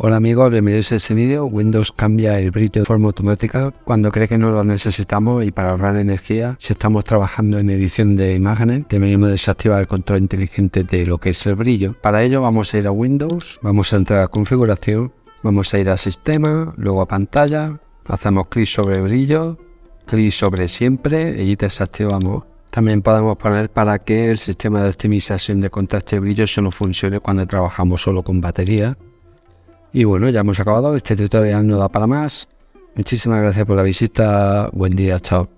Hola amigos, bienvenidos a este vídeo. Windows cambia el brillo de forma automática cuando cree que no lo necesitamos y para ahorrar energía, si estamos trabajando en edición de imágenes, deberíamos desactivar el control inteligente de lo que es el brillo. Para ello vamos a ir a Windows, vamos a entrar a configuración, vamos a ir a sistema, luego a pantalla, hacemos clic sobre brillo, clic sobre siempre y desactivamos. También podemos poner para que el sistema de optimización de contraste de brillo solo funcione cuando trabajamos solo con batería. Y bueno, ya hemos acabado. Este tutorial no da para más. Muchísimas gracias por la visita. Buen día. Chao.